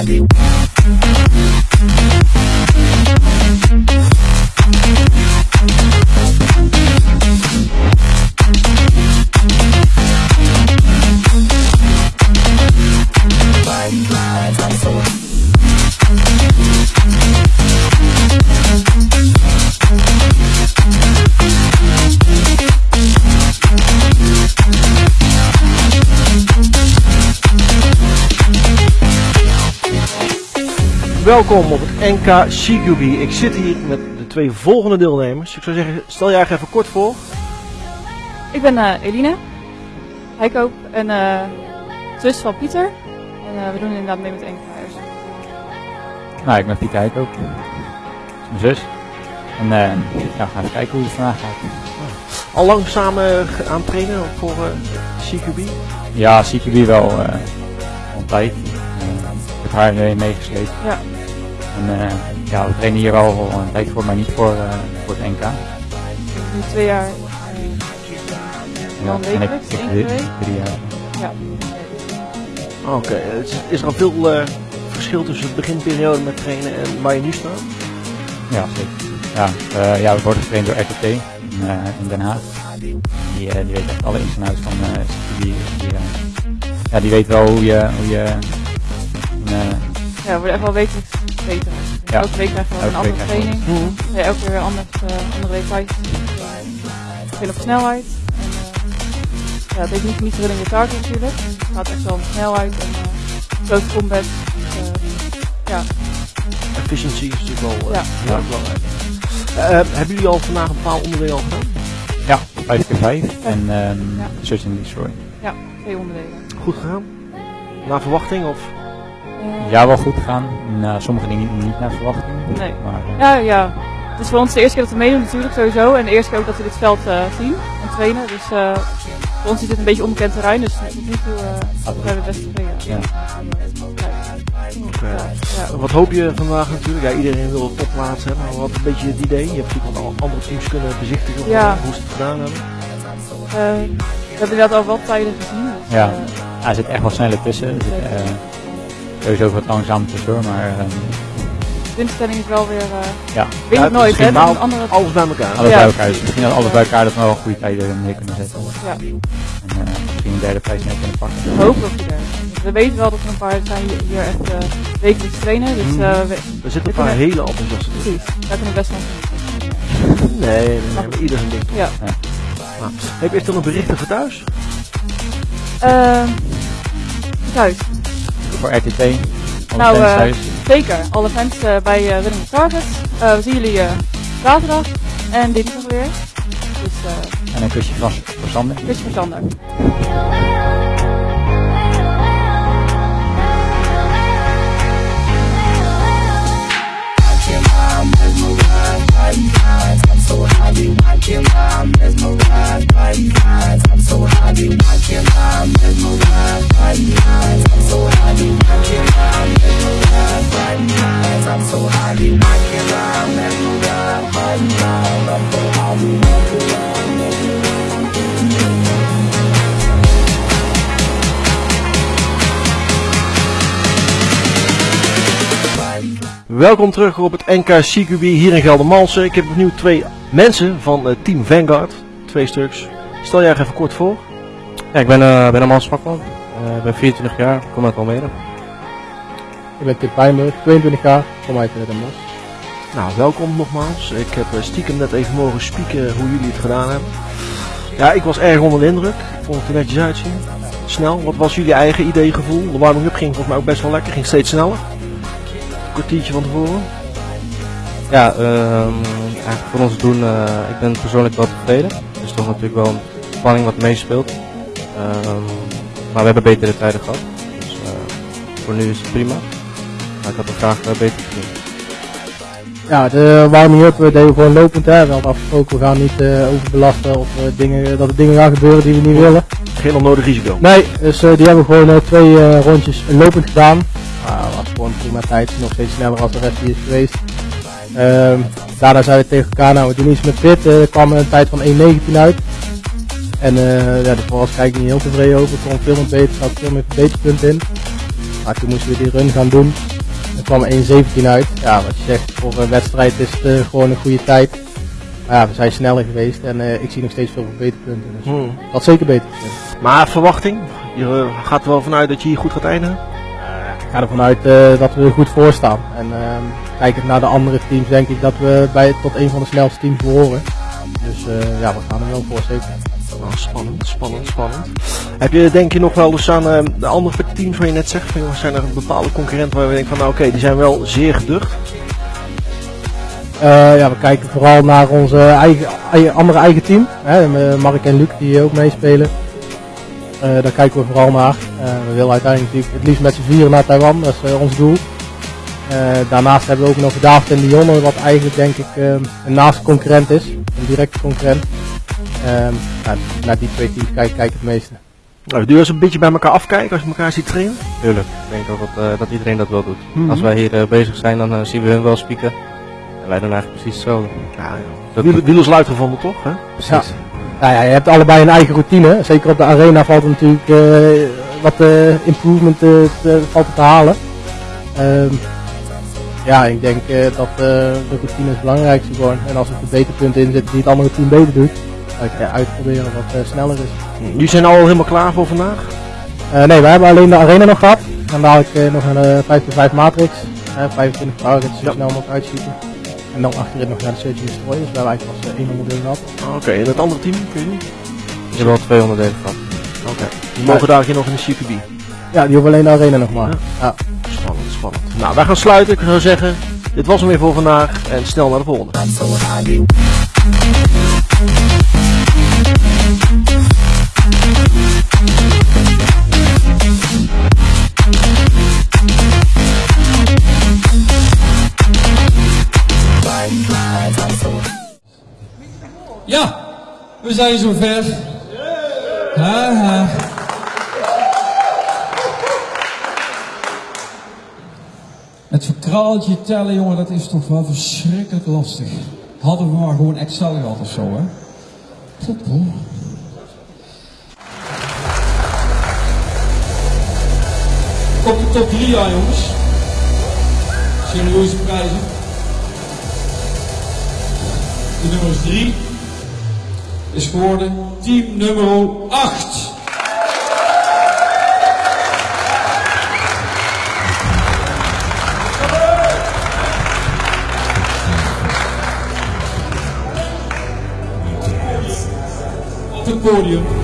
Valeu! Welkom op het NK CQB. Ik zit hier met de twee volgende deelnemers. Ik zou zeggen, stel je eigenlijk even kort voor. Ik ben uh, Eline, Heikoop en uh, zus van Pieter. En uh, we doen inderdaad mee met NK Nou, ik ben Pieter Heikoop. Dat is mijn zus. En ja, we gaan even kijken hoe het vandaag gaat. Al lang samen aan trainen voor CQB? Ja, CQB wel al een tijd. ik heb haar meegesleept. Ja. En uh, ja, we trainen hier al een tijd voor, maar niet voor, uh, voor het NK. Nu twee jaar. Uh, ja, wekelijks, één keer drie, drie jaar. Ja. Oké, okay. is, is er al veel verschil tussen het beginperiode met trainen en waar je nu staat? Ja, zeker. Ja, ja we worden getraind door RTT in, in Den Haag. Die, die weet echt alle ins en outs van die, die, ja, die weet wel hoe je, hoe je ja, we worden echt wel wekelijks beter. Ja. Elke week krijgen we een andere training. Mm -hmm. ja, elke keer weer anders, uh, andere details. Veel op snelheid. En, uh, ja, het heeft niet, niet zo in je target natuurlijk. Het gaat echt wel om snelheid en uh, close combat. ja. Efficiency is natuurlijk wel ja. heel erg belangrijk. hebben jullie al vandaag een bepaald onderdeel al gedaan? Ja, 5 keer 5 en um, ja. Search and Destroy. Ja, twee onderdelen. Goed gegaan? Naar verwachting of? Ja, wel goed gegaan. Nou, sommige dingen niet, naar verwachting. Nee. Maar, uh, ja, ja. Het is voor ons de eerste keer dat we meedoen natuurlijk sowieso. En de eerste keer ook dat we dit veld uh, zien en trainen. Dus uh, voor ons is dit een beetje onbekend terrein. Dus tot nu toe zijn we best tevreden. Ja. Okay. Ja. Wat hoop je vandaag natuurlijk? Ja, iedereen wil topplaats hebben. Maar wat een beetje het idee? Je hebt natuurlijk al andere teams kunnen bezichtigen ja. hoe ze het gedaan hebben. we hebben inderdaad al wat tijden gezien. Dus, ja. ja, er zit echt wel sneller tussen. Dus, sowieso wat langzaam tussendoor, maar... Um, de instelling is wel weer... Uh, ja. Weet ja, het nooit, hè? Dan andere... Alles bij elkaar. Alles ja. bij elkaar. Dus misschien dat alles bij elkaar dat we wel een goede tijden neer kunnen zetten. Ja. En uh, misschien een derde prijs neer kunnen pakken. Op ieder. We weten wel dat er een paar zijn hier echt uh, wekelijks trainen. Dus, uh, we, er zitten een paar kunnen... hele enthousiaste Precies, daar kunnen we best van Nee, nee, nee, maar ieder zijn ding? Ja. ja. Nou, heb je echt nog berichten voor thuis? Uh, thuis. Voor RTT. Nou, uh, zeker. Alle fans uh, bij uh, Running Target. we zien jullie zaterdag en dinsdag weer. Dus, en een kusje van, voor Sander. Kusje voor Sander. I'm so happy watching mom mesmerized by you eyes. I'm so happy watching mom mesmerized Welkom terug op het NK CQB hier in Geldermalsen. Ik heb opnieuw twee mensen van uh, Team Vanguard. Twee stuks. Stel jij even kort voor. Ja, ik ben, uh, ben Amal Spakman. Ik uh, ben 24 jaar, kom uit Almere. Ik ben Tim Pijnburg, 22 jaar, kom uit Den Bosch. Nou, welkom nogmaals. Ik heb stiekem net even mogen spieken hoe jullie het gedaan hebben. Ja, ik was erg onder de indruk. Ik vond het er netjes uitzien. Snel. Wat was jullie eigen idee, gevoel? De warming-up ging volgens mij ook best wel lekker. Ging steeds sneller kwartiertje van tevoren? Ja, um, eigenlijk voor ons doen, uh, ik ben persoonlijk wel tevreden. Er is toch natuurlijk wel een spanning wat meespeelt. Um, maar we hebben betere tijden gehad. Dus uh, voor nu is het prima. Maar ik had er graag uh, beter gezien. Ja, de warming-up deden we gewoon lopend. Hè. We hadden afgesproken, we gaan niet overbelasten of dingen, dat er dingen gaan gebeuren die we niet willen. Geen onnodig risico? Nee, dus die hebben we gewoon twee rondjes lopend gedaan. Gewoon prima tijd, nog steeds sneller als de rest die is geweest. Um, daarna zeiden we tegen elkaar, nou we doen iets met pit, uh, er kwam een tijd van 1.19 uit. En uh, ja, daar was ik niet heel tevreden over, ik kon veel meer beter, zat veel meer verbeterpunten in. Maar toen moesten we die run gaan doen. Er kwam 1.17 uit. Ja, wat je zegt, voor een wedstrijd is het eh, gewoon een goede tijd. Maar ja, we zijn sneller geweest en eh, ik zie nog steeds veel verbeterpunten. Dus Hmm. dat zeker beter. Maar verwachting? Je eh, gaat er wel vanuit dat je hier goed gaat eindigen? Ik ga ervan uit eh, dat we er goed voor staan. En ehm, kijkend naar de andere teams denk ik dat we bij, tot een van de snelste teams behoren. Dus eh, ja, we gaan er wel voor zeker. Nou, spannend, spannend, spannend. Heb je denk je nog wel eens aan eh, de andere teams waar je net zegt, van, zijn er bepaalde concurrenten waar we denken van nou oké, die zijn wel zeer geducht? Eh, ja, we kijken vooral naar onze eigen, eigen- andere eigen team. Hè, Mark en Luc die ook meespelen. Daar kijken we vooral naar. Eh, we willen uiteindelijk natuurlijk het liefst met z'n vieren naar Taiwan, dat is eh, ons doel. Eh, daarnaast hebben we ook nog David en Dionne, wat eigenlijk denk ik een naaste concurrent is. Een directe concurrent. Ehm, ja, naar die twee teams kijk, kijk ik het meeste. Nou, doe je eens een beetje bij elkaar afkijken als je elkaar ziet trainen? Tuurlijk, ik denk ook dat, eh, dat iedereen dat wel doet. Mhm. Als wij hier bezig zijn, dan zien we hun wel spieken. En wij doen eigenlijk precies hetzelfde. Ja, ja. Dat Wiel, wiel is luid gevonden toch? Hè? Ja. Nou ja, je hebt allebei een eigen routine. Zeker op de arena valt er natuurlijk eh, wat eh, improvement eh, te, valt te halen. Ehm, ja, ik denk eh, dat eh, de routine is het belangrijkste gewoon. En als er verbeterpunten in zitten die het andere team beter doet, dan kan je uitproberen wat eh, sneller is. Jullie zijn al helemaal klaar voor vandaag? Eh, nee, wij hebben alleen de arena nog gehad. Dan dadelijk eh, nog een eh 5x5 matrix. eh 25 targets, zo Ja. snel mogelijk uitschieten. En dan achterin nog naar de Search and Destroy. Dus we hebben eigenlijk pas eh, één onderdeel gehad. Oké, en het andere team? Kun je niet? Je hebt wel twee onderdelen gehad. Die mogen daar hier nog in de CQB. Ja, die hoeven alleen de arena nog maar. Ja. Ja. Spannend, spannend. Nou, wij gaan sluiten. Ik zou zeggen, dit was hem weer voor vandaag. En snel naar de volgende. Ja, we zijn zover. Ha, ha. Het verkraaltje tellen, jongen, dat is toch wel verschrikkelijk lastig. Hadden we maar gewoon Excel gehad of zo, hè? Goed, hoor. Komt de top 3 aan, jongens. Serieuze prijzen. De nummer 3 is geworden team nummer 8. Op het podium.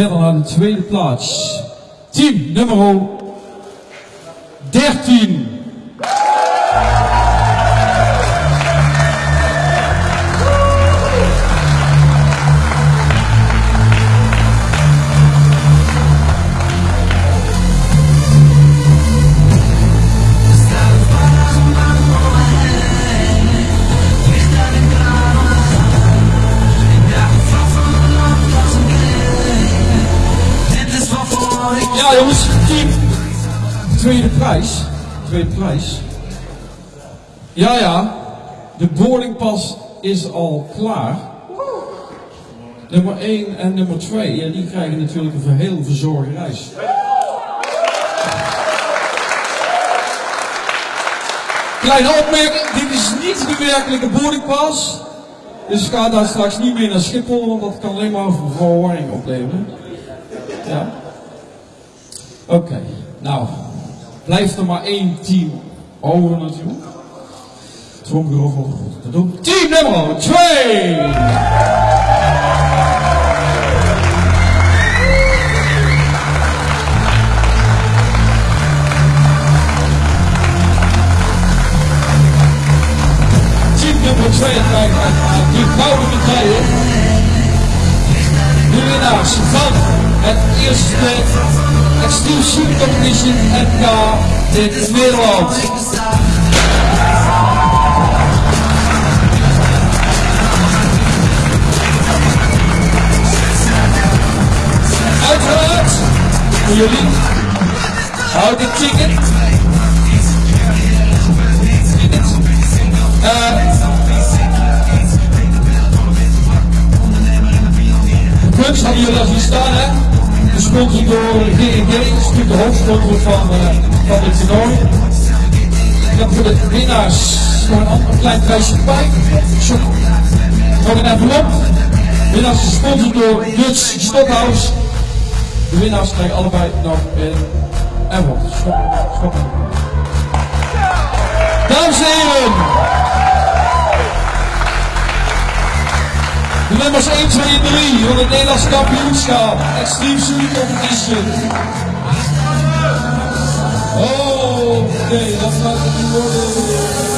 Verder naar de tweede plaats. Team nummer 13. Tweede prijs. Tweede prijs. Ja ja, de boardingpas is al klaar. Nummer 1 en nummer 2, ja, die krijgen natuurlijk een heel verzorgde reis. Kleine opmerking, dit is niet de werkelijke boardingpas. Dus ga daar straks niet meer naar Schiphol, want dat kan alleen maar verwarring opleveren. Ja. Oké, nou, blijft er maar één team over natuurlijk. Tromgeroffel te doen. Team nummer 2! Team nummer 2 krijgt die gouden medaille. De winnaars van het eerste Extreme Shooting Competition NK in Nederland. Uiteraard voor jullie. Houd de ticket. Uh, kunst hadden jullie al zien staan, hè? Gesponsord door G&G, dat is natuurlijk de hoofdsponsor van, uh, van dit toernooi. Heb voor de winnaars nog een klein prijsje bij. Nog een envelop. Winnaars gesponsord door Dutch Stockhouse. De winnaars krijgen allebei nog een envelop. Dames en heren. Nummers 1, 2 en 3 van het Nederlands kampioenschap. Extreme Shooting Competition. Oh, nee, dat gaat niet worden.